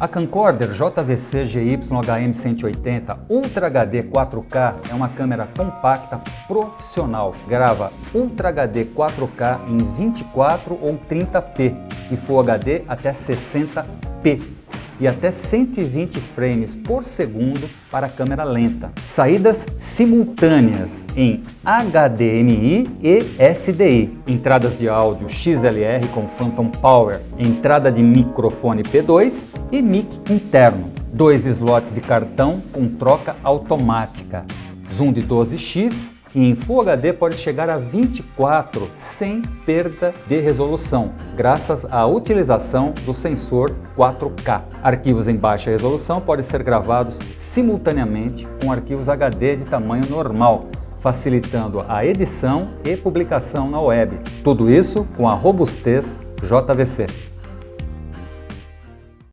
A camcorder JVC GY-HM180 Ultra HD 4K é uma câmera compacta profissional. Grava Ultra HD 4K em 24 ou 30p e Full HD até 60p e até 120 frames por segundo para câmera lenta. Saídas simultâneas em HDMI e SDI. Entradas de áudio XLR com Phantom Power, entrada de microfone P2 e mic interno. Dois slots de cartão com troca automática. Zoom de 12x que em Full HD pode chegar a 24 sem perda de resolução, graças à utilização do sensor 4K. Arquivos em baixa resolução podem ser gravados simultaneamente com arquivos HD de tamanho normal, facilitando a edição e publicação na web. Tudo isso com a robustez JVC.